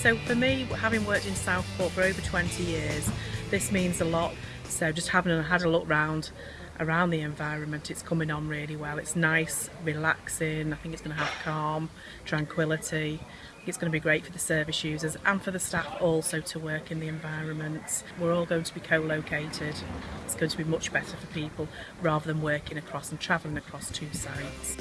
So for me, having worked in Southport for over 20 years, this means a lot. So just having had a look round around the environment, it's coming on really well. It's nice, relaxing. I think it's going to have calm, tranquility. It's going to be great for the service users and for the staff also to work in the environment. We're all going to be co-located. It's going to be much better for people rather than working across and travelling across two sites.